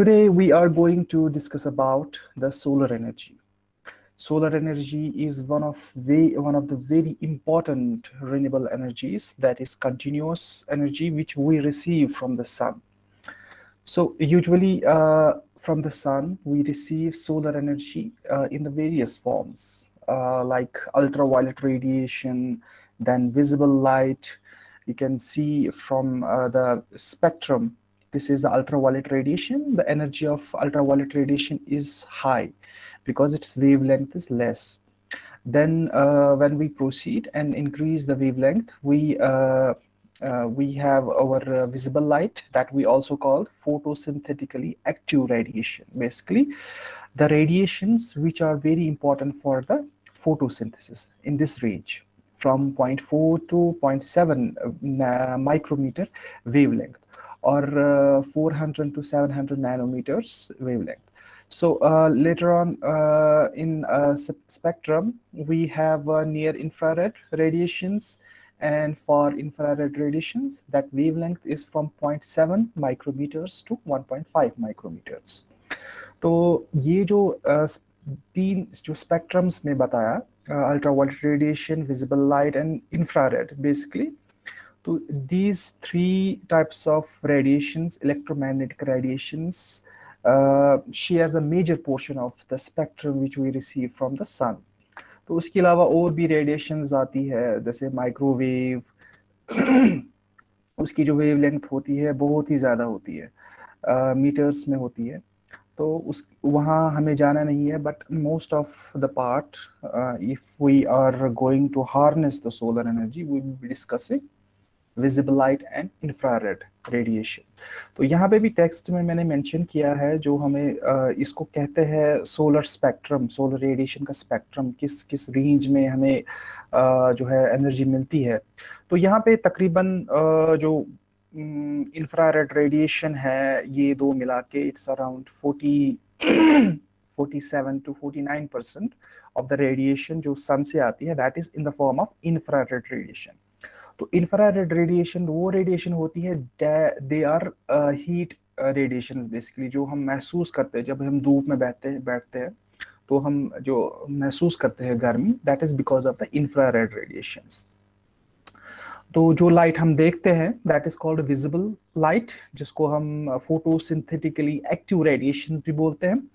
today we are going to discuss about the solar energy. Solar energy is one of very, one of the very important renewable energies that is continuous energy which we receive from the sun. So usually uh, from the sun we receive solar energy uh, in the various forms uh, like ultraviolet radiation, then visible light. You can see from uh, the spectrum this is the ultraviolet radiation. The energy of ultraviolet radiation is high because its wavelength is less. Then uh, when we proceed and increase the wavelength, we uh, uh, we have our uh, visible light that we also call photosynthetically active radiation. Basically, the radiations which are very important for the photosynthesis in this range from 0.4 to 0.7 uh, micrometer wavelength or uh, 400 to 700 nanometers wavelength. So uh, later on uh, in uh, spectrum, we have uh, near infrared radiations and for infrared radiations, that wavelength is from 0.7 micrometers to 1.5 micrometers. तो ये जो तीन जो spectrums में बताया ultraviolet radiation visible light and infrared basically तो these three types of radiations electromagnetic radiation share the major portion of the spectrum which we receive from the sun तो उसके अलावा और भी रेडिएशंस आती है जैसे माइक्रोवेव उसकी जो वेव लेंथ होती है बहुत ही ज़्यादा होती है मीटर्स uh, में होती है। तो उस वहाँ हमें जाना नहीं है but most of the part if we are going to harness the solar energy we will be discussing visible light and infrared radiation तो यहाँ पे भी टेक्स्ट में मैंने मेंशन किया है जो हमें इसको कहते हैं सोलर स्पेक्ट्रम सोलर रेडिएशन का स्पेक्ट्रम किस किस रेंज में हमें जो है एनर्जी मिलती है। तो यहाँ पे तकरीबन जो इंफ्रारेड रेडिएशन है, ये दो मिला के it's around forty 47 to 49 percent of the radiation जो सन से आती है that is in the form of infrared radiation तो इंफ्रारेड रेडिएशन वो रेडिएशन होती है they are heat radiation basically जो हम महसूस करते हैं जब हम धूप में बैठते हैं बैठते हैं तो हम जो महसूस करते हैं गर्मी that is because of the infrared radiation तो जो लाइट हम देखते हैं that is called visible light जिसको हम फोटोसिंथेटिकली एक्टिव रेडिएशन भी बोलते हैं।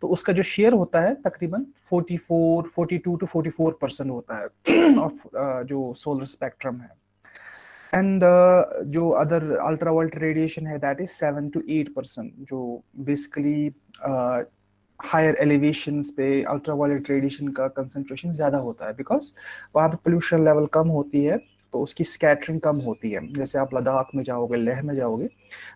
तो उसका जो शेयर होता है तकरीबन 44, 42 टू 44 परसेंट होता है ऑफ़ uh, जो सोलर स्पेक्ट्रम है। एंड uh, जो अदर अल्ट्रा अल्ट्रावाइलेट रेडिएशन है that is seven to eight percent जो बेसिकली हायर एलिवेशन पे अल्ट्रा अल्ट्रावायलेट रेडिएशन का कंसंट्रेशन ज़्यादा होता है बिकॉज़ वहाँ पे पोल्यूशन लेवल कम होती है तो उसकी स्कैटरिंग कम होती है। जैसे आप लद्दाख में जाओगे लेह में जाओगे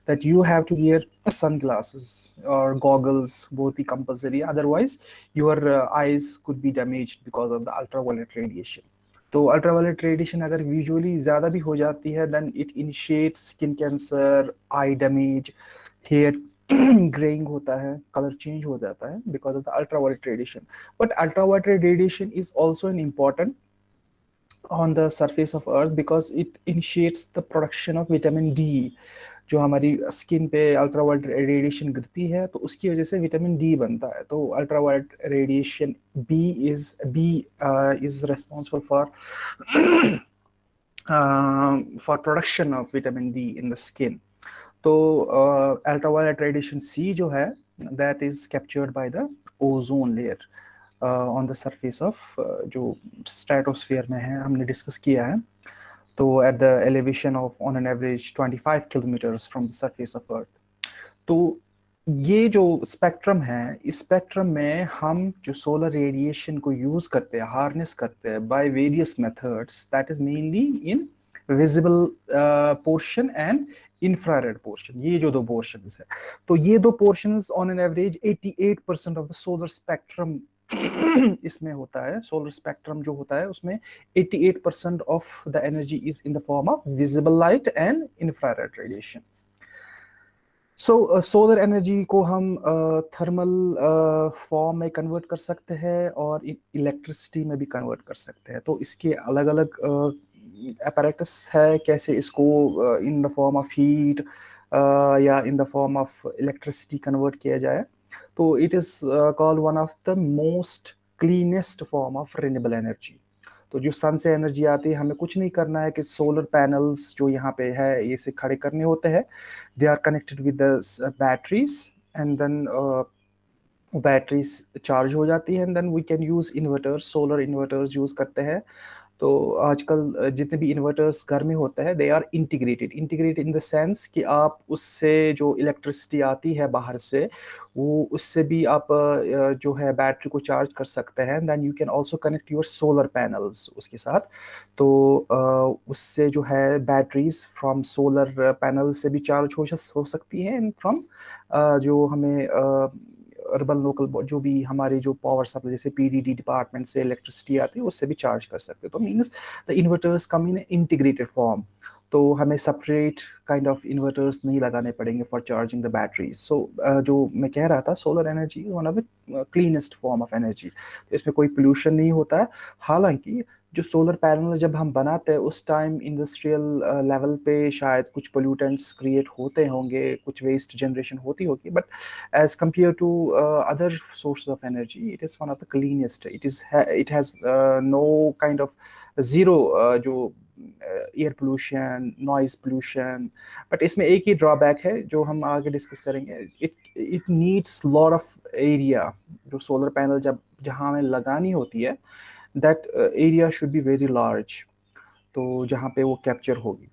that you have to wear sun glasses और गॉगल्स बहुत ही compulsory otherwise your eyes could be damage because of the ultra ultraviolet radiation तो अल्ट्रावायलेट रेडिएशन अगर विजुअली ज़्यादा भी हो जाती है then it initiates skin cancer eye damage hair greying होता है कलर चेंज हो जाता है because of the ultraviolet radiation but ultraviolet radiation is also an important on the surface of earth because it initiates the production of vitamin D. जो हमारी skin पे ultraviolet radiation गिरती है तो उसकी वजह से विटामिन डी बनता है। तो ultraviolet radiation B is B is responsible for for production of vitamin D in the skin तो अल्ट्रावायलेट रेडिएशन सी जो है that is captured by the ozone layer on the surface of जो stratosphere में है, हमने discuss किया है। तो at the elevation of on an average 25 kilometres from the surface of earth तो ये जो स्पेक्ट्रम है, इस स्पेक्ट्रम में हम जो सोलर रेडिएशन को यूज़ करते हैं हार्नेस करते हैं by various methods that is mainly in visible portion and infrared portion ये जो दो पोर्शन है। तो ये दो portion on an average 88 percent of the solar spectrum इसमें होता है सोलर स्पेक्ट्रम जो होता है उसमें 88 percent of the energy is in the form of visible light and infrared radiation so solar energy को हम थर्मल uh, फॉर्म uh, में कन्वर्ट कर सकते हैं और इलेक्ट्रिसिटी में भी कन्वर्ट कर सकते हैं। तो इसके अलग अलग अपैरेटस uh, है कैसे इसको in the form of heat या in the form of electricity convert किया जाए। तो it is called one of the most cleanest form of renewable energy तो जो सन से एनर्जी आती है, हमें कुछ नहीं करना है कि सोलर पैनल्स जो यहाँ पे है, ये से खड़े करने होते हैं। They are connected with the batteries and then batteries charge हो जाती है। And then we can use inverters solar inverters use करते हैं। तो आजकल जितने भी इन्वर्टर्स घर में होते हैं they are integrated integrated in the sense कि आप उससे जो इलेक्ट्रिसिटी आती है बाहर से, वो उससे भी आप जो है बैटरी को चार्ज कर सकते हैं. Then you can also connect your solar panels उसके साथ. तो उससे जो है बैटरीज फ्रॉम सोलर पैनल से भी चार्ज हो सकती है एंड फ्रॉम जो हमें अर्बन लोकल जो भी हमारे जो पावर सप्लाई जैसे पीडीडी डिपार्टमेंट से इलेक्ट्रिसिटी आती है, उससे भी चार्ज कर सकते हो। तो means the inverters come in integrated form तो हमें सेपरेट काइंड ऑफ़ इन्वर्टर्स नहीं लगाने पड़ेंगे for charging the batteries so जो मैं कह रहा था solar energy one of the cleanest form of energy इसमें कोई पोल्यूशन नहीं होता है। हालाँकि जो सोलर पैनल जब हम बनाते हैं, उस टाइम इंडस्ट्रियल लेवल पे शायद कुछ पोल्यूटेंट्स क्रिएट होते होंगे, कुछ वेस्ट जनरेशन होती होगी but as compare to other source of energy it is one of the cleanest it is it has no kind of zero जो air pollution noise pollution but इसमें एक ही drawback है, जो हम आगे डिस्कस करेंगे. It it needs lot of area जो solar panel जब, जहाँ हमें लगानी होती है that area should be very large तो जहाँ पे वो कैप्चर होगी।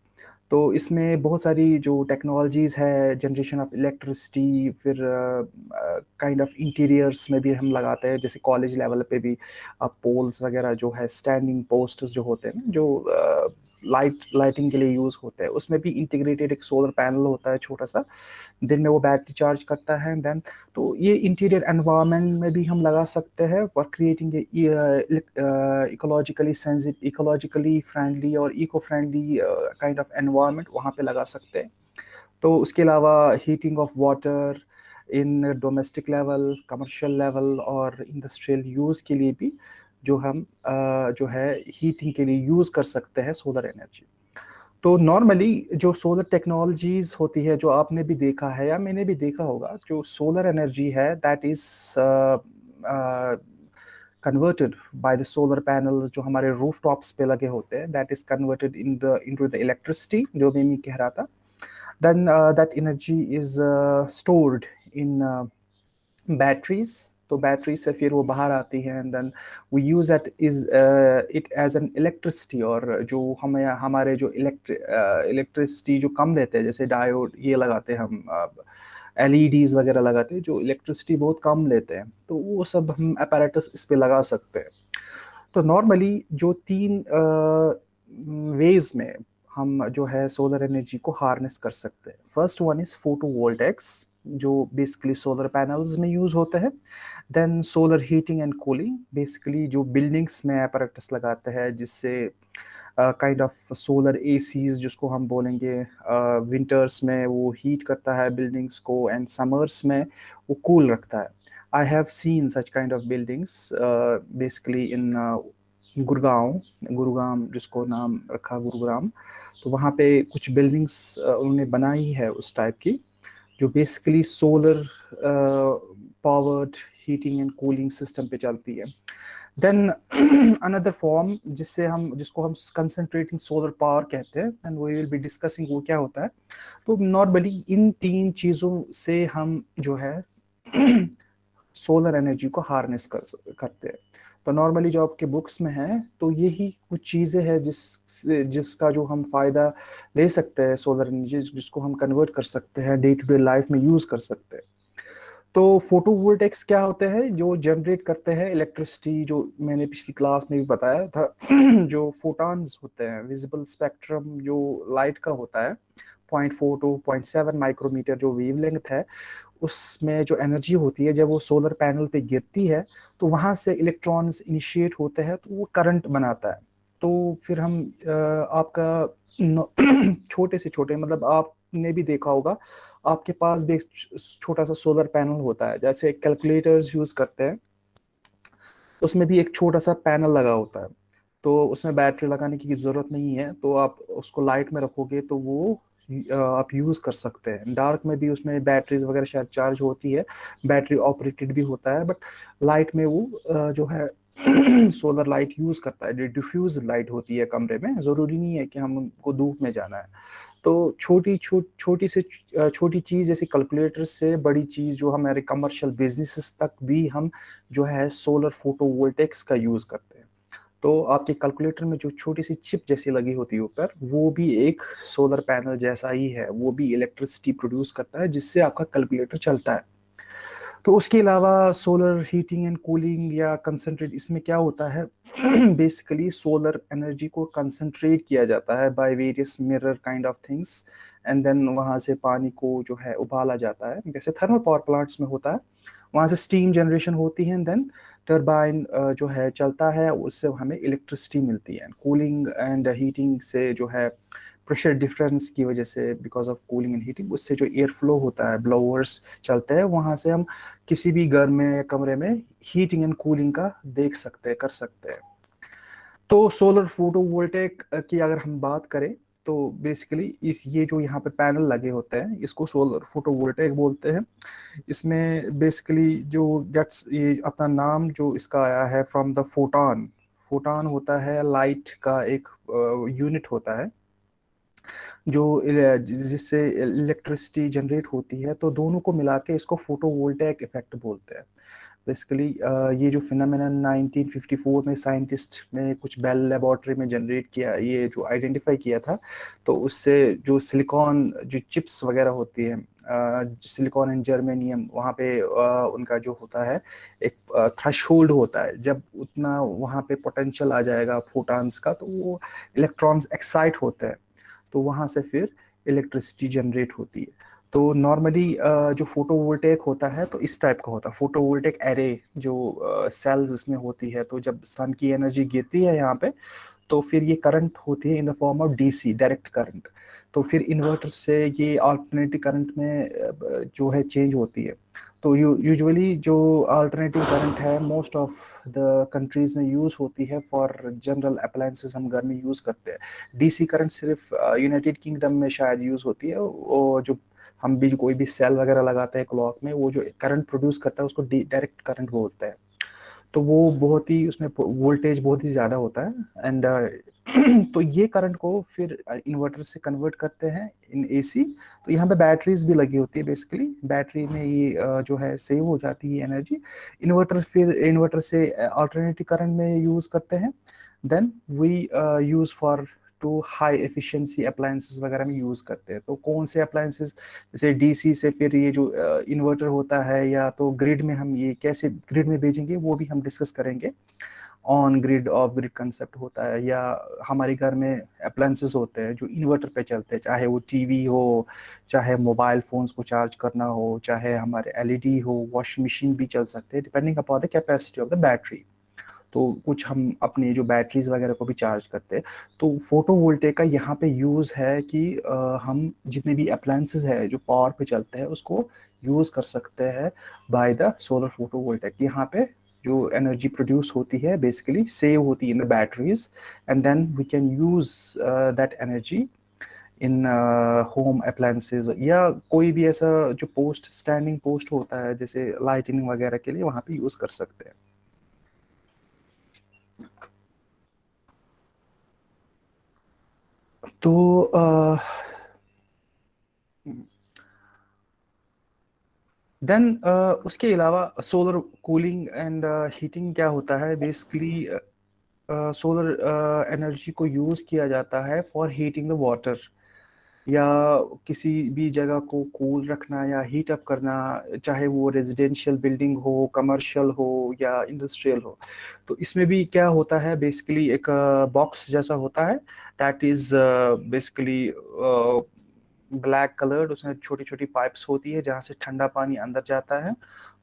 तो इसमें बहुत सारी जो टेक्नोलॉजीज़ है जनरेशन ऑफ़ इलेक्ट्रिसिटी फिर काइंड ऑफ़ इंटीरियर्स में भी हम लगाते हैं, जैसे कॉलेज लेवल पे भी पोल्स वगैरह जो है स्टैंडिंग पोस्टर्स जो होते हैं जो लाइट लाइटिंग के लिए यूज़ होते हैं। उसमें भी इंटीग्रेटेड एक सोलर पैनल होता है छोटा सा। दिन में वो बैटरी चार्ज करता है देन तो ये इंटीरियर एनवायरनमेंट में भी हम लगा सकते हैं for creating ecologically ecologically friendly और eco friendly kind of environment वहाँ पे लगा सकते हैं। तो उसके अलावा heating of water in domestic level commercial level और इंडस्ट्रियल यूज़ के लिए भी जो हम जो है हीटिंग के लिए यूज़ कर सकते हैं सोलर एनर्जी तो नॉर्मली जो सोलर टेक्नोलॉजीज़ होती है, जो आपने भी देखा है या मैंने भी देखा होगा, जो सोलर एनर्जी है that is converted by the solar panel जो हमारे रूफ टॉप्स पे लगे होते हैं that is converted in the into the electricity जो मैं मी कह रहा था। Then that energy is stored in batteries तो बैटरी से फिर वो बाहर आती है and then we use at is it as an electricity और जो हमें हमारे जो इलेक्ट्रिसिटी जो कम लेते हैं जैसे डायोड ये लगाते हैं हम एल uh, वगैरह लगाते हैं जो इलेक्ट्रिसिटी बहुत कम लेते हैं तो वो सब हम अपैरेटस इस पर लगा सकते हैं। तो नॉर्मली जो तीन वेज uh, में हम जो है सोलर एनर्जी को हार्नेस कर सकते हैं। First one is photovoltaics जो बेसिकली सोलर पैनल्स में यूज़ होते हैं then solar heating and cooling basically जो बिल्डिंग्स में अपरेटस लगाते हैं जिससे काइंड ऑफ़ सोलर एसीज जिसको हम बोलेंगे विंटर्स uh, में वो हीट करता है बिल्डिंग्स को एंड समर्स में वो कूल cool रखता है। I have seen such kind of buildings basically in Gurgaon Gurugram जिसको नाम रखा गुरुग्राम तो वहाँ पे कुछ बिल्डिंग्स उन्होंने बनाई है उस टाइप की जो basically solar powered heating and cooling system पे चलती है। देन अनदर फॉर्म जिससे हम, जिसको हम कंसनट्रेटिंग सोलर पावर कहते हैं and we will be discussing वो क्या होता है। तो नॉर्मली इन तीन चीज़ों से हम जो है सोलर एनर्जी को हार्नेस कर करते हैं। तो नॉर्मली जो आपके बुक्स में है तो यही कुछ चीज़ें हैं जिस, जिसका जो हम फ़ायदा ले सकते हैं सोलर एनर्जी जिसको हम कन्वर्ट कर सकते हैं डे टू डे लाइफ में यूज़ कर सकते हैं। तो फ़ोटो वोल्टेक्स क्या होते हैं, जो जनरेट करते हैं इलेक्ट्रिसिटी जो मैंने पिछली क्लास में भी बताया था, जो फोटॉन्स होते हैं विजिबल स्पेक्ट्रम जो लाइट का होता है point four to point seven micrometer जो वेव लेंथ है, उसमें जो एनर्जी होती है, जब वो सोलर पैनल पे गिरती है तो वहाँ से इलेक्ट्रॉन्स इनिशिएट होते हैं तो वो करंट बनाता है। तो फिर हम आपका छोटे से छोटे मतलब आपने भी देखा होगा आपके पास भी एक छोटा सा सोलर पैनल होता है, जैसे कैलकुलेटर्स यूज़ करते हैं, उसमें भी एक छोटा सा पैनल लगा होता है। तो उसमें बैटरी लगाने की ज़रूरत नहीं है तो आप उसको लाइट में रखोगे तो वो आप यूज़ कर सकते हैं। डार्क में भी उसमें बैटरीज वगैरह शायद चार्ज होती है बैटरी ऑपरेटेड भी होता है बट लाइट में वो जो है सोलर लाइट यूज़ करता है डिफ्यूज लाइट होती है कमरे में। ज़रूरी नहीं है कि हमको धूप में जाना है। तो छोटी छोटी छोटी से छोटी चीज़ जैसे कैलकुलेटर से बड़ी चीज़ जो हमारे कमर्शियल बिजनेसेस तक भी हम जो है सोलर फोटोवोल्टेक्स का यूज़ करते हैं। तो आपके कैलकुलेटर में जो छोटी सी चिप जैसी लगी होती है ऊपर, वो भी एक सोलर पैनल जैसा ही है, वो भी इलेक्ट्रिसिटी प्रोड्यूस करता है, जिससे आपका कैलकुलेटर चलता है। तो उसके अलावा सोलर हीटिंग एंड कूलिंग या कंसनट्रेट इसमें क्या होता है? बेसिकली सोलर एनर्जी को कंसनट्रेट किया जाता है by various mirror kind of things and then वहाँ से पानी को जो है उबाला जाता है। जैसे थर्मल पावर प्लांट्स में होता है, वहाँ से स्टीम जनरेशन होती है एंड देन टर्बाइन जो है चलता है, उससे हमें इलेक्ट्रिसिटी मिलती है। कूलिंग एंड हीटिंग से जो है प्रेशर डिफरेंस की वजह से because of cooling and heating उससे जो एयर फ्लो होता है ब्लोअर्स चलते हैं, वहाँ से हम किसी भी घर में या कमरे में हीटिंग एंड कूलिंग का देख सकते हैं, कर सकते हैं। तो सोलर फोटोवोल्टेक की अगर हम बात करें तो बेसिकली इस, ये जो यहाँ पे पैनल लगे होते हैं, इसको सोलर फोटोवोल्टेक बोलते हैं। इसमें बेसिकली जो गेट्स ये अपना नाम जो इसका आया है फ्रॉम द फोटान फोटान होता है लाइट का एक यूनिट होता है। जो जिससे इलेक्ट्रिसिटी जनरेट होती है तो दोनों को मिला के इसको फोटोवोल्टेक इफ़ेक्ट बोलते हैं। बेसिकली ये जो फिनमिना 1954 में साइंटिस्ट ने कुछ बेल लेबोरेटरी में जनरेट किया ये जो आइडेंटिफाई किया था तो उससे जो सिलिकॉन जो चिप्स वगैरह होती है सिलिकॉन एंड जर्मेनियम वहाँ पे आ, उनका जो होता है एक थ्रेश होता है। जब उतना वहाँ पे पोटेंशियल आ जाएगा फोटान्स का तो वो इलेक्ट्रॉन्स एक्साइट होते हैं। तो वहाँ से फिर इलेक्ट्रिसिटी जनरेट होती है। तो नॉर्मली जो फोटोवोल्टेक होता है तो इस टाइप का होता है। फोटोवोल्टेक एरे जो सेल्स इसमें होती है तो जब सन की एनर्जी गिरती है यहाँ पे तो फिर ये करंट होती है in the form of DC direct current तो फिर इन्वर्टर से ये अल्टरनेटिव करंट में जो है चेंज होती है. तो यूजुअली जो अल्टरनेटिव करंट है मोस्ट ऑफ़ द कंट्रीज़ में यूज़ होती है फॉर जनरल अप्लायंसेस हम घर में यूज़ करते हैं. डीसी करंट सिर्फ़ यूनाइटेड किंगडम में शायद यूज़ होती है. वो जो हम भी कोई भी सेल वगैरह लगाते हैं क्लॉक में, वो जो करंट प्रोड्यूस करता है, उसको डायरेक्ट करंट बोलते हैं. तो वो बहुत ही उसमें वोल्टेज बहुत ही ज़्यादा होता है। एंड uh, तो ये करंट को फिर इन्वर्टर से कन्वर्ट करते हैं इन एसी तो यहाँ पे बैटरीज भी लगी होती है बेसिकली बैटरी में ये जो है सेव हो जाती है एनर्जी इन्वर्टर फिर इन्वर्टर से अल्टरनेटिव करंट में यूज़ करते हैं। Then we use for to high efficiency appliances वगैरह में यूज़ करते हैं। तो कौन से अप्लायंसेस जैसे डीसी से फिर ये जो इन्वर्टर होता है या तो ग्रिड में हम ये कैसे ग्रिड में भेजेंगे, वो भी हम डिस्कस करेंगे। On grid off grid concept होता है या हमारे घर में अप्लायंसेस होते हैं जो इन्वर्टर पे चलते हैं, चाहे वो टीवी हो, चाहे मोबाइल फोन्स को चार्ज करना हो, चाहे हमारे एलईडी हो वॉशिंग मशीन भी चल सकते हैं depending upon the capacity of the battery तो कुछ हम अपनी जो बैटरीज वगैरह को भी चार्ज करते हैं। तो फ़ोटो वोल्टेक का यहाँ पे यूज़ है कि आ, हम जितने भी अप्लायंसेज है जो पावर पे चलते हैं उसको यूज़ कर सकते हैं by the solar photovoltaic यहाँ पे जो एनर्जी प्रोड्यूस होती है बेसिकली सेव होती है in the batteries and then we can use that energy in home appliances या कोई भी ऐसा जो पोस्ट स्टैंडिंग पोस्ट होता है जैसे लाइटिंग वगैरह के लिए वहाँ पे यूज़ कर सकते हैं। तो देन uh, uh, उसके अलावा सोलर कूलिंग एंड हीटिंग क्या होता है? बेसिकली सोलर एनर्जी को यूज़ किया जाता है फॉर हीटिंग द वाटर या किसी भी जगह को कूल रखना या हीट अप करना, चाहे वो रेजिडेंशियल बिल्डिंग हो कमर्शियल हो या इंडस्ट्रियल हो। तो इसमें भी क्या होता है बेसिकली एक बॉक्स जैसा होता है that is basically black coloured उसमें छोटी छोटी पाइप्स होती है जहाँ से ठंडा पानी अंदर जाता है।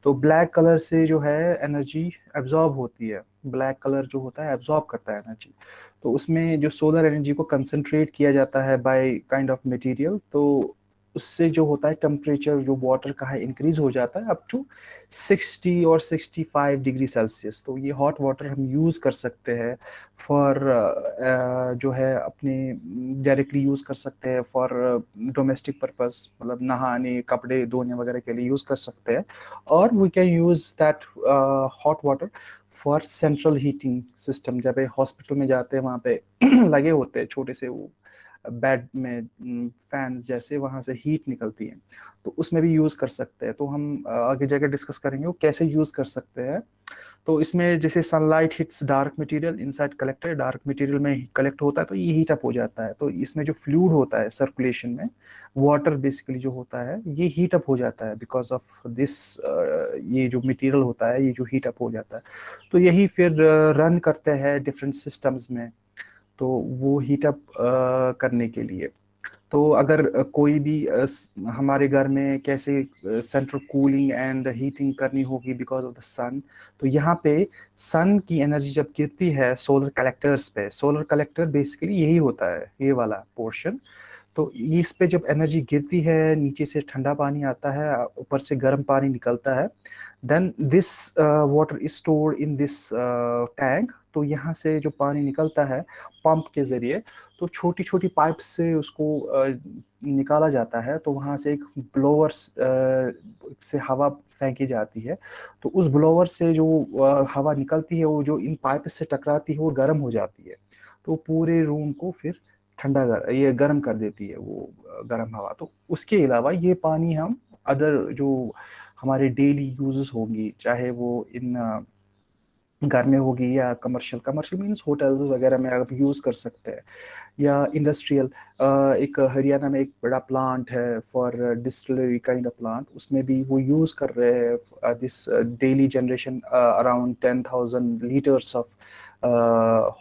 तो ब्लैक कलर से जो है एनर्जी एब्जॉर्ब होती है। ब्लैक कलर जो होता है एब्जॉर्ब करता है एनर्जी तो उसमें जो सोलर एनर्जी को कंसनट्रेट किया जाता है बाय काइंड ऑफ़ मटेरियल तो उससे जो होता है टेम्परेचर जो वाटर का है इंक्रीज हो जाता है अप टू 60 और 65 डिग्री सेल्सियस तो ये हॉट वाटर हम यूज़ कर सकते हैं फॉर जो है अपने डायरेक्टली यूज़ कर सकते हैं फॉर डोमेस्टिक पर्पस मतलब नहाने, कपड़े धोने वगैरह के लिए यूज़ कर सकते हैं. और we can use that hot water for central heating system जब हॉस्पिटल में जाते हैं, वहाँ पे लगे होते हैं, छोटे से वो बेड में फ़ैन जैसे वहाँ से हीट निकलती है। तो उसमें भी यूज़ कर सकते हैं। तो हम आगे जाकर डिस्कस करेंगे वो कैसे यूज़ कर सकते हैं। तो इसमें जैसे sunlight hits dark material inside collector dark material में कलेक्ट होता है तो ये हीट अप हो जाता है। तो इसमें जो फ्लूड होता है सर्कुलेशन में वाटर बेसिकली जो होता है, ये हीट अप हो जाता है बिकॉज़ ऑफ़ दिस ये जो मटेरियल होता है, ये जो हीट अप हो जाता है। तो यही फिर रन करते हैं डिफरेंट सिस्टम्स में। तो वो हीटअप करने के लिए। तो अगर कोई भी हमारे घर में कैसे सेंट्रल कूलिंग एंड हीटिंग करनी होगी बिकॉज़ ऑफ़ द सन तो यहाँ पे सन की एनर्जी जब गिरती है सोलर कलेक्टर्स पे सोलर कलेक्टर बेसिकली यही होता है, ये वाला पोर्शन तो इस पे जब एनर्जी गिरती है, नीचे से ठंडा पानी आता है, ऊपर से गर्म पानी निकलता है then this water is store in this tank तो यहाँ से जो पानी निकलता है पंप के ज़रिए तो छोटी छोटी पाइप से उसको निकाला जाता है तो वहाँ से एक ब्लोवर से हवा फेंकी जाती है। तो उस ब्लोवर से जो हवा निकलती है, वो जो इन पाइप से टकराती है, वो गर्म हो जाती है। तो पूरे रूम को फिर ठंडा कर ये गर्म कर देती है वो गर्म हवा। तो उसके अलावा ये पानी हम अदर जो हमारे डेली यूजेस होंगी, चाहे वो इन घर में होगी या कमर्शियल कमर्शियल मीन्स होटल्स वगैरह में आप यूज़ कर सकते हैं। या इंडस्ट्रियल एक हरियाणा में एक बड़ा प्लांट है for distillery kind of plant उसमें भी वो यूज़ कर रहे हैं this daily generation around ten thousand litres of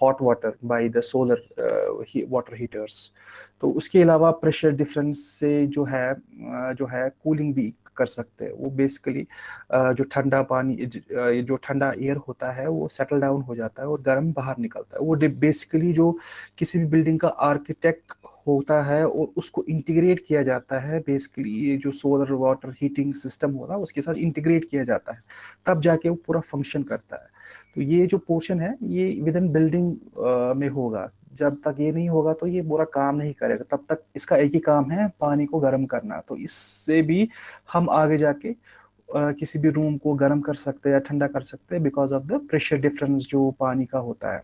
hot water by the solar water heaters तो उसके अलावा प्रेशर डिफरेंस से जो है जो है कूलिंग भी कर सकते हैं। वो बेसिकली जो ठंडा पानी, जो ठंडा एयर होता है, वो सेटल डाउन हो जाता है और गर्म बाहर निकलता है। वो बेसिकली जो किसी भी बिल्डिंग का आर्किटेक्ट होता है और उसको इंटीग्रेट किया जाता है बेसिकली ये जो सोलर वाटर हीटिंग सिस्टम होता है, उसके साथ इंटीग्रेट किया जाता है। तब जाके वो पूरा फ़ंक्शन करता है। तो ये जो पोर्शन है, ये विद इन बिल्डिंग में होगा। जब तक ये नहीं होगा तो ये बुरा काम नहीं करेगा। तब तक इसका एक ही काम है, पानी को गर्म करना। तो इससे भी हम आगे जाके किसी भी रूम को गर्म कर सकते हैं या ठंडा कर सकते हैं because of the pressure difference जो पानी का होता है।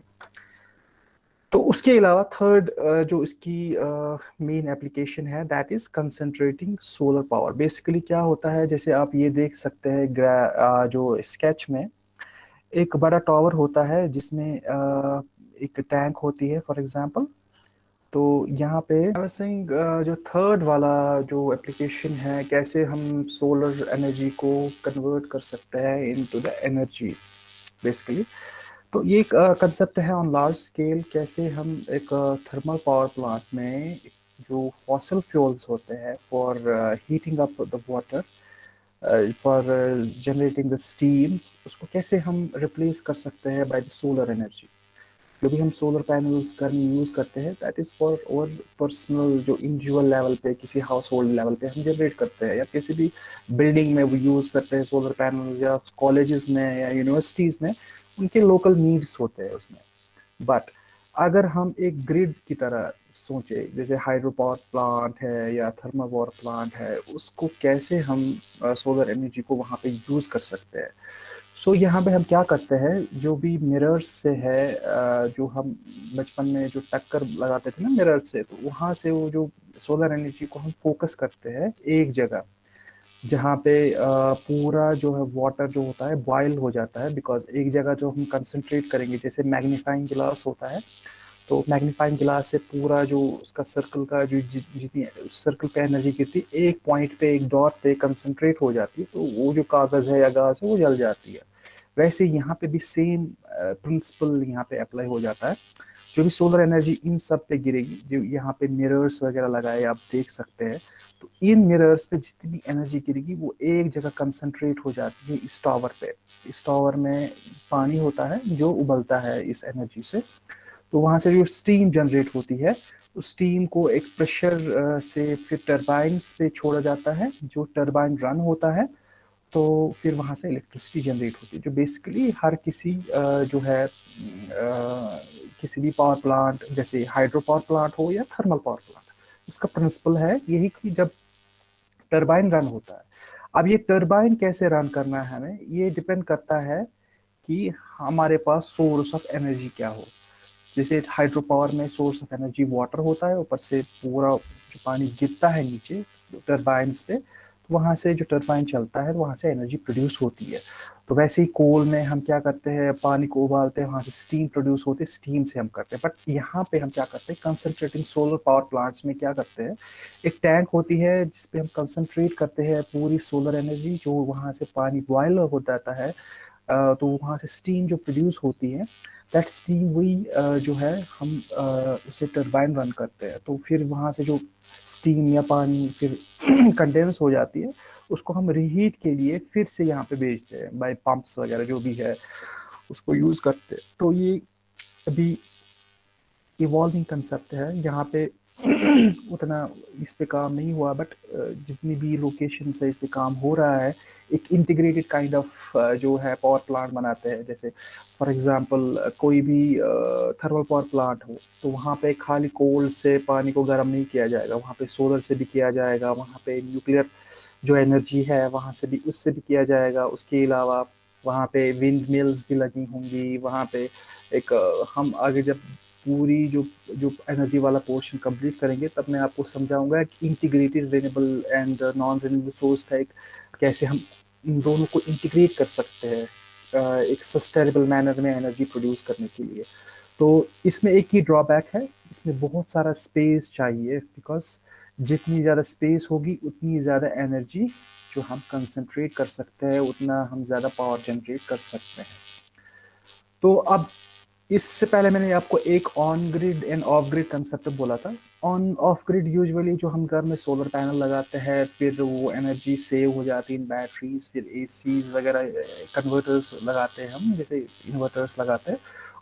तो उसके अलावा थर्ड जो इसकी मेन एप्लीकेशन है that is concentrating solar power basically क्या होता है, जैसे आप ये देख सकते हैं जो स्केच में एक बड़ा टावर होता है जिसमें एक टैंक होती है फॉर एग्जांपल तो यहाँ पे सिंह जो थर्ड वाला जो एप्लीकेशन है, कैसे हम सोलर एनर्जी को कन्वर्ट कर सकते हैं इनटू द एनर्जी बेसिकली तो ये एक कंसेप्ट है ऑन लार्ज स्केल कैसे हम एक थर्मल पावर प्लांट में जो फॉसल फ्यूल्स होते हैं for heating up the water for generating the steam उसको कैसे हम रिप्लेस कर सकते हैं बाय द सोलर एनर्जी जो भी हम सोलर पैनल्स घर यूज़ करते हैं दैट इज़ फॉर और पर्सनल जो इंडिविजुअल लेवल पे, किसी हाउस होल्ड लेवल पे हम जनरेट करते हैं, या किसी भी बिल्डिंग में वो यूज़ करते हैं सोलर पैनल्स या कॉलेजेस में, या यूनिवर्सिटीज़ में, उनके लोकल नीड्स होते हैं उसमें। बट अगर हम एक ग्रिड की तरह सोचे, जैसे हाइड्रो पावर प्लांट है, या थर्मल पावर प्लांट है, उसको कैसे हम सोलर एनर्जी को वहाँ पे यूज़ कर सकते हैं? सो so, यहाँ पे हम क्या करते हैं? जो भी मिरर्स से है जो हम बचपन में जो टक्कर लगाते थे ना मिरर से तो वहाँ से वो जो सोलर एनर्जी को हम फोकस करते हैं एक जगह जहाँ पे पूरा जो है वाटर जो होता है बॉयल हो जाता है बिकॉज़ एक जगह जो हम कंसनट्रेट करेंगे जैसे मैग्नीफाइंग ग्लास होता है तो मैग्नीफाइंग ग्लास से पूरा जो उसका सर्कल का जो जितनी, उस सर्कल पे एनर्जी गिरती, एक पॉइंट पे, एक डॉट पे कंसंट्रेट हो जाती है तो वो जो कागज़ है या गाज है, वो जल जाती है। वैसे यहाँ पे भी सेम प्रिंसिपल यहाँ पे अप्लाई हो जाता है। जो भी सोलर एनर्जी इन सब पे गिरेगी, जो यहाँ पे मिरर्स वगैरह लगाए आप देख सकते हैं तो इन मिरर्स पे जितनी भी एनर्जी गिरेगी, वो एक जगह कंसंट्रेट हो जाती है इस टावर पे। इस टावर में पानी होता है, जो उबलता है इस एनर्जी से। तो वहाँ से जो स्टीम जनरेट होती है, उस स्टीम को एक प्रेशर से फिर टर्बाइन्स पे छोड़ा जाता है, जो टर्बाइन रन होता है तो फिर वहाँ से इलेक्ट्रिसिटी जनरेट होती है। जो बेसिकली हर किसी जो है किसी भी पावर प्लांट जैसे हाइड्रो पावर प्लांट हो या थर्मल पावर प्लांट उसका प्रिंसिपल है यही कि जब टर्बाइन रन होता है, अब ये टर्बाइन कैसे रन करना है हमें, ये डिपेंड करता है कि हमारे पास सोर्स ऑफ़ एनर्जी क्या हो। जैसे हाइड्रो पावर में सोर्स ऑफ़ एनर्जी वाटर होता है, ऊपर से पूरा जो पानी गिरता है नीचे टर्बाइंस पे तो वहाँ से जो टर्बाइन चलता है, वहाँ से एनर्जी प्रोड्यूस होती है। तो वैसे ही कोल में हम क्या करते हैं, पानी को उबालते हैं, वहाँ से स्टीम प्रोड्यूस होते हैं स्टीम से हम करते हैं। बट यहाँ पे हम क्या करते हैं कंसनट्रेटिंग सोलर पावर प्लांट्स में क्या करते हैं, एक टैंक होती है, जिसपे हम कंसनट्रेट करते हैं पूरी सोलर एनर्जी जो वहाँ से पानी बॉयल हो जाता है तो वहाँ से स्टीम जो प्रोड्यूस होती है दैट स्टीम वही जो है, हम उसे टर्बाइन रन करते हैं। तो फिर वहाँ से जो स्टीम या पानी फिर कंडेंस हो जाती है, उसको हम रीहीट के लिए फिर से यहाँ पे भेजते हैं बाई पंप्स वगैरह जो भी है, उसको यूज़ करते हैं। तो ये अभी इवॉल्विंग कंसेप्ट है, यहाँ पे उतना इस पे काम नहीं हुआ बट जितनी भी लोकेशन से इस पे काम हो रहा है, एक इंटीग्रेटेड काइंड ऑफ़ जो है पावर प्लांट बनाते हैं। जैसे फॉर एग्जांपल कोई भी थर्मल पावर प्लांट हो तो वहाँ पे खाली कोल से पानी को गर्म नहीं किया जाएगा। वहाँ पे सोलर से भी किया जाएगा, वहाँ पे न्यूक्लियर जो एनर्जी है, वहाँ से भी, उससे भी किया जाएगा। उसके अलावा वहाँ पे विंड मिल्स भी लगी होंगी। वहाँ पे एक हम आगे जब पूरी जो जो एनर्जी वाला पोर्शन कंप्लीट करेंगे, तब मैं आपको समझाऊँगा कि integrated renewable and non renewable source का एक कैसे हम इन दोनों को इंटीग्रेट कर सकते हैं एक सस्टेनेबल मैनर में एनर्जी प्रोड्यूस करने के लिए। तो इसमें एक ही ड्रॉबैक है, इसमें बहुत सारा स्पेस चाहिए बिकॉज़ जितनी ज़्यादा स्पेस होगी, उतनी ज़्यादा एनर्जी जो हम कंसंट्रेट कर सकते हैं, उतना हम ज़्यादा पावर जनरेट कर सकते हैं। तो अब इससे पहले मैंने आपको एक on grid and off grid concept बोला था। ऑन ऑफ़ ग्रिड यूजुअली जो हम घर में सोलर पैनल लगाते हैं, फिर वो एनर्जी सेव हो जाती है इन बैटरीज फिर ए वगैरह कन्वर्टर्स लगाते हैं हम, जैसे इन्वर्टर्स लगाते हैं,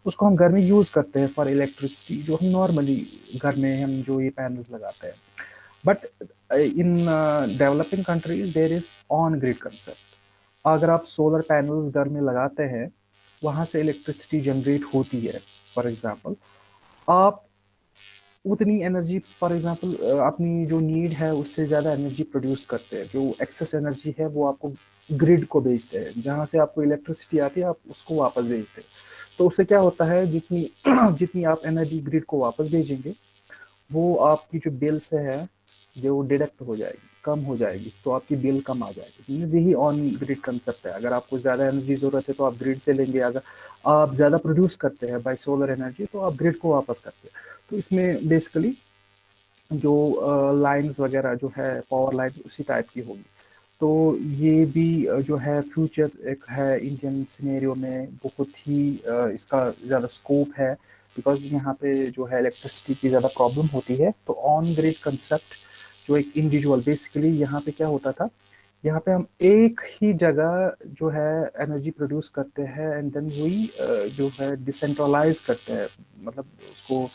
उसको हम घर में यूज़ करते हैं फॉर इलेक्ट्रिसिटी जो हम नॉर्मली घर में हम जो ये पैनल्स लगाते हैं। But in developing countries there is on grid concept अगर आप सोलर पैनल्स घर में लगाते हैं वहाँ से इलेक्ट्रिसिटी जनरेट होती है फॉर एग्ज़ाम्पल आप उतनी एनर्जी फॉर एग्ज़ाम्पल अपनी जो नीड है, उससे ज़्यादा एनर्जी प्रोड्यूस करते हैं। जो एक्सेस एनर्जी है, वो आपको ग्रिड को भेजते हैं। जहाँ से आपको इलेक्ट्रिसिटी आती है, आप उसको वापस भेजते हैं। तो उससे क्या होता है, जितनी जितनी आप एनर्जी ग्रिड को वापस भेजेंगे, वो आपकी जो बिल्स है जो डिडक्ट हो जाएगी। कम हो जाएगी तो आपकी बिल कम आ जाएगी। मीन्स यही ऑन ग्रिड कंसेप्ट है। अगर आपको ज़्यादा एनर्जी ज़रूरत है तो आप ग्रिड से लेंगे। अगर आप ज़्यादा प्रोड्यूस करते हैं बाई सोलर एनर्जी तो आप ग्रिड को वापस करते हैं। तो इसमें बेसिकली जो लाइंस वगैरह जो है पावर लाइन उसी टाइप की होगी। तो ये भी जो है फ्यूचर एक है इंडियन सिनेरियो में बहुत ही इसका ज़्यादा स्कोप है। बिकॉज़ यहाँ पे जो है इलेक्ट्रिसिटी की ज़्यादा प्रॉब्लम होती है। तो ऑन ग्रिड कंसेप्ट जो एक इंडिविजुअल बेसिकली यहाँ पे क्या होता था? यहाँ पे हम एक ही जगह जो है एनर्जी प्रोड्यूस करते हैं एंड देन वही जो है डिसेंट्रलाइज करते हैं मतलब उसको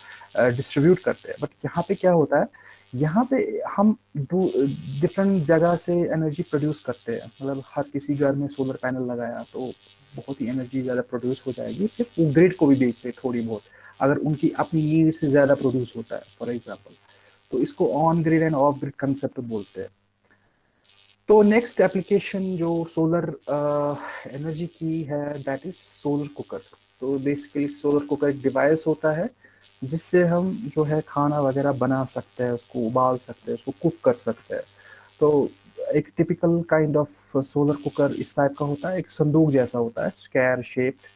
डिस्ट्रीब्यूट करते हैं। बट यहाँ पे क्या होता है? यहाँ पे हम डिफरेंट जगह से एनर्जी प्रोड्यूस करते हैं। मतलब हर किसी घर में सोलर पैनल लगाया तो बहुत ही एनर्जी ज़्यादा प्रोड्यूस हो जाएगी। फिर वो ग्रिड को भी बेचते थोड़ी बहुत, अगर उनकी अपनी नीड से ज़्यादा प्रोड्यूस होता है फॉर एग्ज़ाम्पल तो इसको on grid and off grid concept बोलते हैं। तो नेक्स्ट एप्लीकेशन जो सोलर एनर्जी uh, की है दैट इज़ सोलर कुकर तो बेसिकली सोलर कुकर एक डिवाइस होता है जिससे हम जो है खाना वगैरह बना सकते हैं उसको उबाल सकते हैं उसको कुक कर सकते हैं। तो एक typical kind of solar cooker इस टाइप का होता है एक संदूक जैसा होता है स्क्वायर शेप्ड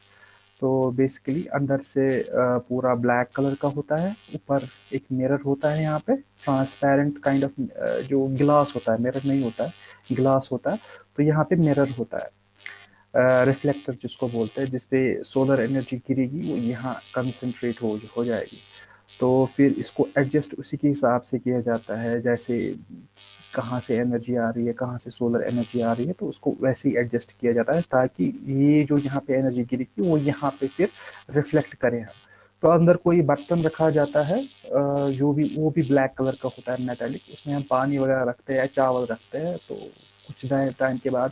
तो बेसिकली अंदर से पूरा ब्लैक कलर का होता है, ऊपर एक मिरर होता है यहाँ पे ट्रांसपेरेंट काइंड ऑफ़ जो ग्लास होता है मिरर नहीं होता है ग्लास होता है तो यहाँ पे मिरर होता है। रिफ्लेक्टर जिसको बोलते हैं, जिसपे सोलर एनर्जी गिरेगी, वो यहाँ कंसनट्रेट हो हो जाएगी। तो फिर इसको एडजस्ट उसी के हिसाब से किया जाता है, जैसे कहाँ से एनर्जी आ रही है, कहाँ से सोलर एनर्जी आ रही है तो उसको वैसे ही एडजस्ट किया जाता है ताकि ये जो यहाँ पे एनर्जी गिरेगी वो यहाँ पे फिर रिफ्लेक्ट करें हम। तो अंदर कोई बर्तन रखा जाता है जो भी, वो भी ब्लैक कलर का होता है मेटेलिक उसमें हम पानी वगैरह रखते हैं चावल रखते हैं तो कुछ टाइम के बाद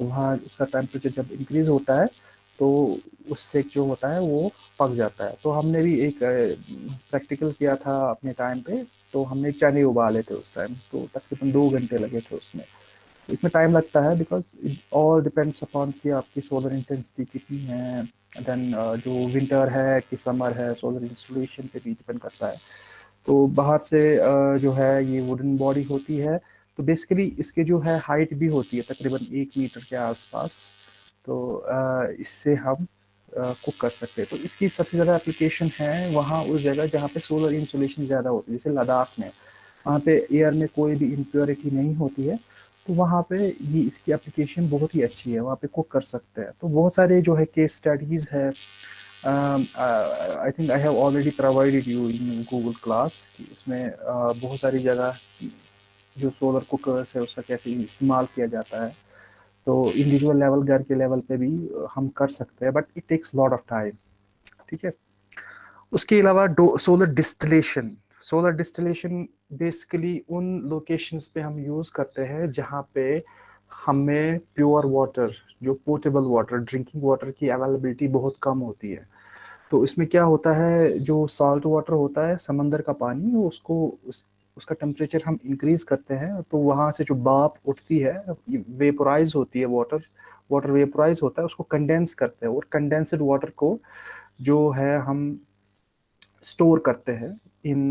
वहाँ उसका टेम्परेचर जब इंक्रीज होता है तो उससे जो होता है, वो पक जाता है। तो हमने भी एक प्रैक्टिकल किया था अपने टाइम पे तो हमने चने उबाले थे उस टाइम तो तकरीबन दो घंटे लगे थे उसमें। इसमें टाइम लगता है because it all depends upon कि आपकी सोलर इंटेंसिटी कितनी है देन uh, जो विंटर है कि समर है सोलर इंस्टॉलेशन पे भी डिपेंड करता है। तो बाहर से uh, जो है ये वुडन बॉडी होती है तो बेसिकली इसके जो है हाइट भी होती है तकरीबन एक मीटर के आसपास। तो uh, इससे हम कुक कर सकते हैं। तो इसकी सबसे ज़्यादा एप्लीकेशन है वहाँ उस जगह जहाँ पे सोलर इंसोलेशन ज़्यादा होती है जैसे लद्दाख में। वहाँ पे एयर में कोई भी इम्प्योरिटी नहीं होती है तो वहाँ पे ये इसकी एप्लीकेशन बहुत ही अच्छी है वहाँ पे कुक कर सकते हैं। तो बहुत सारे जो है केस स्टडीज़ है I think I have already provided you in Google class उसमें uh, बहुत सारी जगह जो सोलर कुकर्स है उसका कैसे इस्तेमाल किया जाता है। तो इंडिविजुअल लेवल घर के लेवल पे भी हम कर सकते हैं but it takes lot of time ठीक है? उसके अलावा solar distillation solar distillation basically उन लोकेशंस पे हम यूज़ करते हैं जहाँ पे हमें प्योर वाटर जो पोर्टेबल वाटर ड्रिंकिंग वाटर की अवेलेबिलिटी बहुत कम होती है। तो इसमें क्या होता है जो सॉल्ट वाटर होता है समंदर का पानी उसको उस, उसका टेम्परेचर हम इंक्रीज करते हैं तो वहाँ से जो बाप उठती है वेपोराइज होती है वाटर वाटर वेपोराइज होता है, उसको कंडेंस करते हैं और कंडेंसड वाटर को जो है हम स्टोर करते हैं इन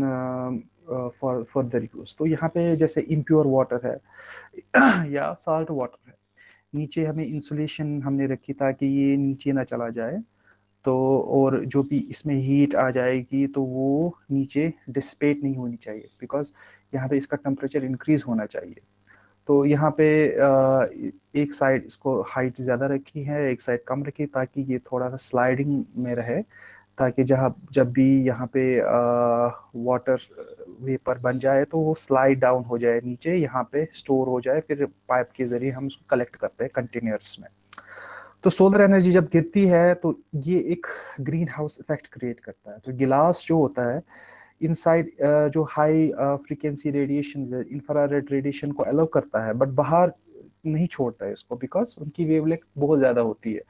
फॉर फर्दर यूज़ तो यहाँ पे जैसे इम्प्योर वाटर है या साल्ट वाटर है, नीचे हमें इंसुलेशन हमने रखी ताकि ये नीचे ना चला जाए। तो और जो भी इसमें हीट आ जाएगी तो वो नीचे डिस्पेट नहीं होनी चाहिए बिकॉज़ यहाँ पे इसका टेम्परेचर इंक्रीज होना चाहिए। तो यहाँ पे एक साइड इसको हाइट ज़्यादा रखी है, एक साइड कम रखी ताकि ये थोड़ा सा स्लाइडिंग में रहे, ताकि जहाँ, जब भी यहाँ पे वाटर वेपर बन जाए तो वो स्लाइड डाउन हो जाए नीचे, यहाँ पे स्टोर हो जाए, फिर पाइप के ज़रिए हम उसको कलेक्ट करते हैं कंटेनर्स में। तो सोलर एनर्जी जब गिरती है तो ये एक ग्रीन हाउस इफ़ेक्ट क्रिएट करता है। तो गिलास जो होता है इनसाइड uh, जो हाई फ्रीक्वेंसी रेडिएशन है इंफ्रारेड रेडिएशन को अलाउ करता है बट बाहर नहीं छोड़ता है इसको बिकॉज़ उनकी वेवलेंथ बहुत ज़्यादा होती है।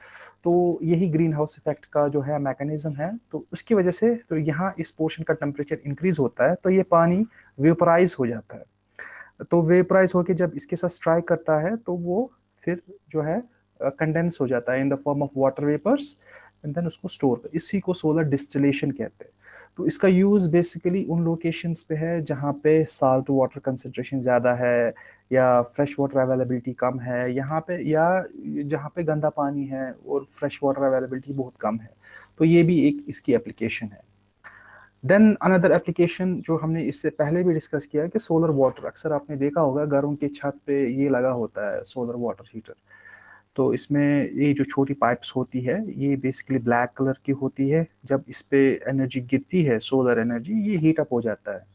तो यही ग्रीन हाउस इफ़ेक्ट का जो है मैकेनिज्म है। तो उसकी वजह से तो यहाँ इस पोर्शन का टेम्परेचर इंक्रीज होता है तो ये पानी वेपराइज हो जाता है। तो वेपराइज होकर जब इसके साथ स्ट्राइक करता है तो वो फिर जो है कंडेंस हो जाता है in the form of water vapours and then उसको स्टोर कर, इसी को सोलर डिस्टिलेशन कहते हैं। तो इसका यूज़ बेसिकली उन लोकेशंस पे है जहाँ पे साल्ट वाटर कंसनट्रेशन ज़्यादा है या फ्रेश वाटर अवेलेबिलिटी कम है, यहाँ पे या जहाँ पे गंदा पानी है और फ्रेश वाटर अवेलेबिलिटी बहुत कम है। तो ये भी एक इसकी एप्लीकेशन है। देन अनदर एप्लीकेशन जो हमने इससे पहले भी डिस्कस किया है कि सोलर वाटर अक्सर आपने देखा होगा घरों के छत पे ये लगा होता है सोलर वाटर हीटर तो इसमें ये जो छोटी पाइप्स होती है, ये बेसिकली ब्लैक कलर की होती है। जब इस पे एनर्जी गिरती है सोलर एनर्जी ये हीट अप हो जाता है।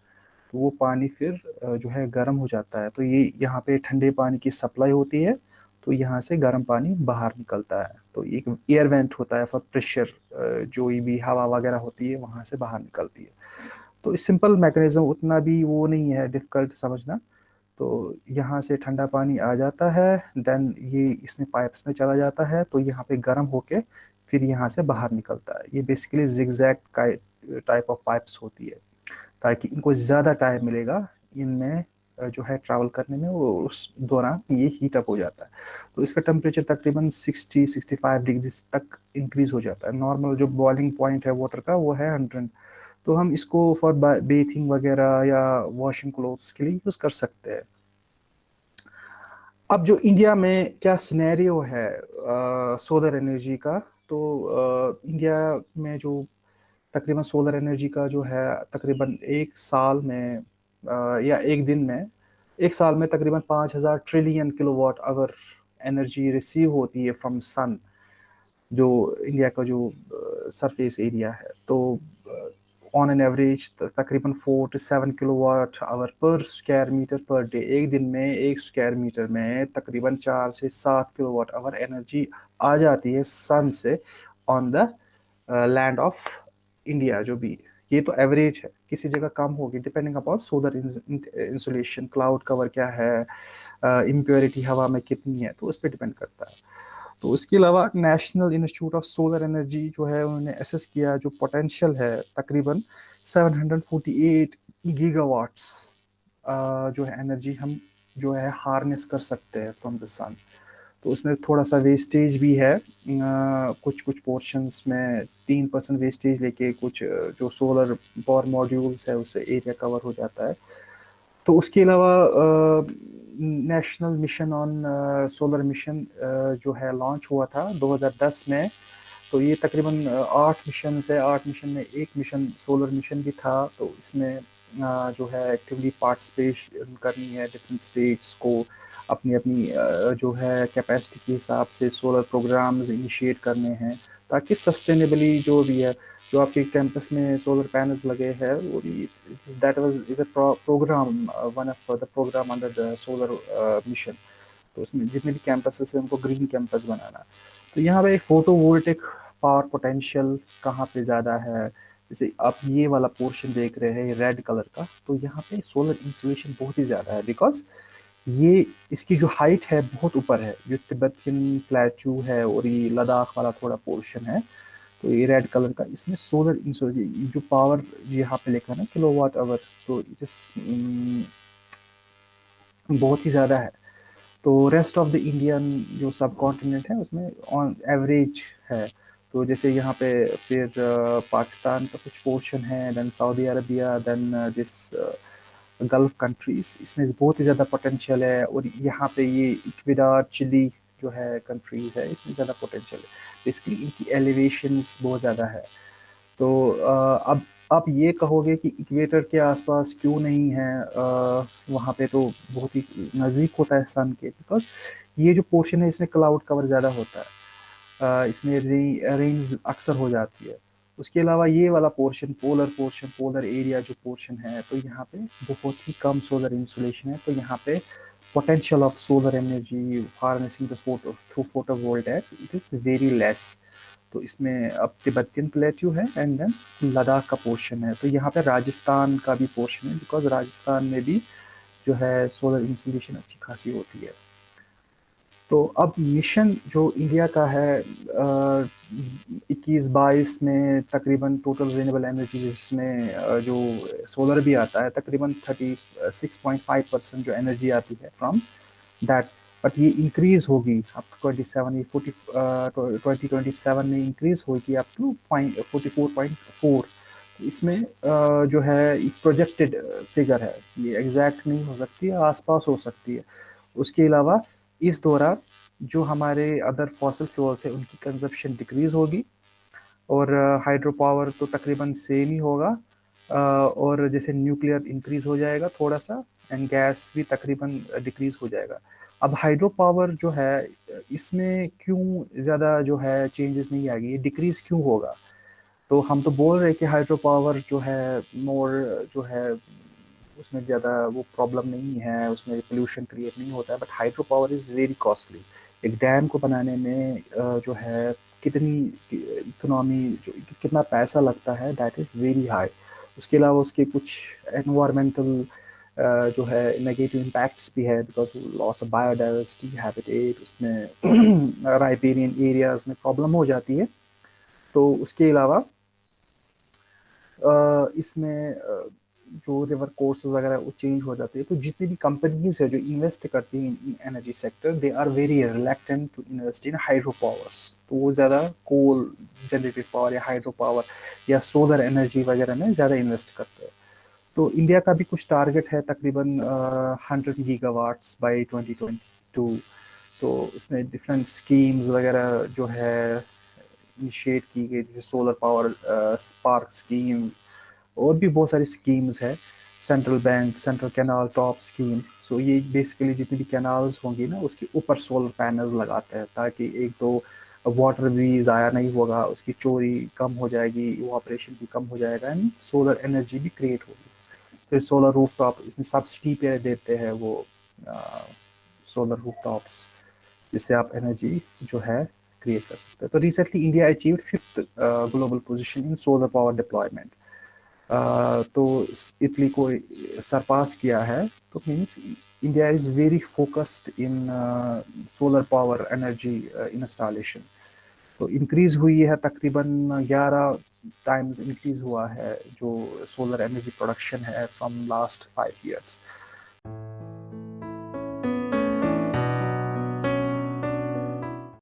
तो वो पानी फिर जो है गर्म हो जाता है। तो ये यहाँ पे ठंडे पानी की सप्लाई होती है तो यहाँ से गर्म पानी बाहर निकलता है। तो एक एयर वेंट होता है फॉर प्रेशर जो भी हवा वगैरह होती है, वहाँ से बाहर निकलती है। तो सिंपल मैकेनिज्म उतना भी वो नहीं है डिफ़िकल्ट समझना। तो यहाँ से ठंडा पानी आ जाता है देन ये इसमें पाइप्स में चला जाता है तो यहाँ पे गर्म होके फिर यहाँ से बाहर निकलता है। ये basically zigzag type of pipes होती है, ताकि इनको ज़्यादा टाइम मिलेगा, इनमें जो है ट्रैवल करने में, वो उस दौरान ये हीट अप हो जाता है। तो इसका टेम्परेचर तकरीबन 60 65 डिग्री तक इंक्रीज हो जाता है। नॉर्मल जो बॉइलिंग पॉइंट है वाटर का, वो है 100 तो हम इसको फॉर बेथिंग वगैरह या वॉशिंग क्लोथ्स के लिए यूज़ कर सकते हैं। अब जो इंडिया में क्या सिनेरियो है सोलर एनर्जी का तो आ, इंडिया में जो तकरीबन सोलर एनर्जी का जो है तकरीबन एक साल में आ, या एक दिन में एक साल में तकरीबन पाँच हज़ार ट्रिलियन किलोवाट अगर एनर्जी रिसीव होती है फ्रॉम सन जो इंडिया का जो सरफेस एरिया है। तो ऑन एन एवरेज तकरीबन four to seven kilowatt hour per square metre per day एक दिन में, एक स्क्वायर मीटर में तकरीबन चार से सात किलोवाट आवर एनर्जी आ जाती है सन से on the land of India जो भी। ये तो एवरेज है। किसी जगह कम होगी depending upon solar insulation cloud cover क्या है इम्प्योरिटी हवा में कितनी है तो उस पर डिपेंड करता है। तो उसके अलावा national institute of solar energy जो है उन्होंने एसेस किया जो पोटेंशियल है तकरीबन 748 गीगावाट्स जो है एनर्जी हम जो है हार्नेस कर सकते हैं फ्रॉम द सन तो उसमें थोड़ा सा वेस्टेज भी है। आ, कुछ कुछ पोर्शंस में तीन परसेंट वेस्टेज लेके कुछ जो सोलर पावर मॉड्यूल्स है उससे एरिया कवर हो जाता है। तो उसके अलावा national mission on solar mission जो है लॉन्च हुआ था 2010 में। तो ये तकरीबन आठ मिशन है। आठ मिशन में एक मिशन सोलर मिशन भी था। तो इसमें जो है एक्टिवली पार्टिसिपेट करनी है डिफरेंट स्टेट्स को अपनी अपनी जो है कैपेसिटी के हिसाब से सोलर प्रोग्राम्स इनिशिएट करने हैं ताकि सस्टेनेबली जो भी है जो आपके कैंपस में सोलर पैनल्स लगे हैं, वो that was is a programme one of the programme under the solar mission तो उसमें जितने भी कैंपस हैं, उनको ग्रीन कैंपस बनाना। तो यहाँ पे फ़ोटो वोल्टिक पावर पोटेंशियल कहाँ पे ज़्यादा है? जैसे आप ये वाला पोर्शन देख रहे हैं रेड कलर का तो यहाँ पे सोलर इंसुलेशन बहुत ही ज़्यादा है बिकॉज़ ये, इसकी जो हाइट है बहुत ऊपर है। जो तिब्बतियन प्लेचू है और ये लद्दाख वाला थोड़ा पोर्शन है तो ये रेड कलर का, इसमें सोलर इंसुलेशन जो पावर यहाँ पे लिखा है ना किलो वाट आवर तो इस बहुत ही ज़्यादा है। तो रेस्ट ऑफ़ द इंडियन जो सब कॉन्टिनेंट है, उसमें ऑन एवरेज है। तो जैसे यहाँ पे फिर पाकिस्तान का कुछ पोर्शन है then Saudi Arabia then this Gulf countries इसमें बहुत ही ज़्यादा पोटेंशियल है। और यहाँ पे ये इक्विडार चिली जो है कंट्रीज़ है इसमें ज़्यादा पोटेंशियल है। बेसिकली इनकी एलिवेशन बहुत ज़्यादा है। तो अब आप ये कहोगे कि इक्वेटर के आसपास क्यों नहीं है? वहाँ पे तो बहुत ही नज़दीक होता है सन के बिकॉज़ ये जो पोर्शन है इसमें क्लाउड कवर ज़्यादा होता है। आ, इसमें रेंज अक्सर हो जाती है। उसके अलावा ये वाला portion polar portion polar area जो पोर्शन है तो यहाँ पे बहुत ही कम सोलर इंसुलेशन है। तो यहाँ पे potential of solar energy, harnessing the photo, through photovoltaic, it is very less. तो इसमें अब तिब्बतियन प्लेट्यू है एंड देन लद्दाख का पोर्शन है। तो यहाँ पे राजस्थान का भी पोर्शन है बिकॉज़ राजस्थान में भी जो है सोलर इंसुलेशन अच्छी खासी होती है। तो अब मिशन जो इंडिया का है इक्कीस बाईस में तकरीबन टोटल रिन्यूएबल एनर्जी जिसमें जो सोलर भी आता है, तकरीबन thirty six point five percent जो एनर्जी आती है फ्रॉम दैट बट ये इंक्रीज होगी अप टू ट्वेंटी सेवन ये फोर्टी ट्वेंटी ट्वेंटी सेवन में इंक्रीज होगी up to forty four point four इसमें जो है प्रोजेक्टेड फिगर है। ये एग्जैक्ट नहीं हो सकती, आसपास हो सकती है। उसके अलावा इस दौरान जो हमारे अदर फॉसल फ्यूल्स है, उनकी कंजप्शन डिक्रीज होगी और हाइड्रो पावर तो तकरीबन सेम ही होगा और जैसे न्यूक्लियर इंक्रीज हो जाएगा थोड़ा सा एंड गैस भी तकरीबन डिक्रीज हो जाएगा। अब हाइड्रो पावर जो है, इसमें क्यों ज़्यादा जो है चेंजेस नहीं आएगी? डिक्रीज क्यों होगा? तो हम तो बोल रहे हैं कि हाइड्रो पावर जो है मोर जो है उसमें ज़्यादा वो प्रॉब्लम नहीं है, उसमें पोल्यूशन क्रिएट नहीं होता है but hydro power is very costly एक डैम को बनाने में जो है, कितनी इकोनॉमी जो कितना पैसा लगता है दैट इज़ वेरी हाई उसके अलावा उसके कुछ एनवायरमेंटल जो है नेगेटिव इम्पैक्ट्स भी है because loss of biodiversity habitat उसमें राइपेरियन एरियाज़ में प्रॉब्लम हो जाती है। तो उसके अलावा इसमें जो रिवर कोर्स वगैरह, वो चेंज हो जाते हैं। तो जितनी भी कंपनीज़ है जो इन्वेस्ट करती हैं in energy sector they are very reluctant to invest in hydro powers तो वो ज़्यादा कोल जनरेटेड पावर या हाइड्रो पावर या सोलर एनर्जी वगैरह में ज़्यादा इन्वेस्ट करते हैं। तो इंडिया का भी कुछ टारगेट है तकरीबन hundred gigawatts by twenty twenty two तो इसमें डिफरेंट स्कीम्स वगैरह जो है इनिशिएट की गई, जैसे सोलर पावर स्पार्क स्कीम और भी बहुत सारी स्कीम्स है central bank central canal top scheme so ये बेसिकली जितनी भी कैनाल्स होंगी ना, उसके ऊपर सोलर पैनल्स लगाते हैं ताकि एक तो वाटर भी ज़ाया नहीं होगा, उसकी चोरी कम हो जाएगी वो ऑपरेशन भी कम हो जाएगा एंड सोलर एनर्जी भी क्रिएट होगी। फिर सोलर रूफ टॉप इसमें सब्सिडी पे देते हैं वो सोलर रूफ टॉप्स जिससे आप एनर्जी जो है क्रिएट कर सकते हैं। तो recently India achieve fifth global position in solar power deployment तो इटली को सरपास किया है तो means India is very focused in solar power energy installation तो इंक्रीज हुई है तकरीबन 11 टाइम्स इंक्रीज हुआ है जो सोलर एनर्जी प्रोडक्शन है फ्रॉम लास्ट फाइव इयर्स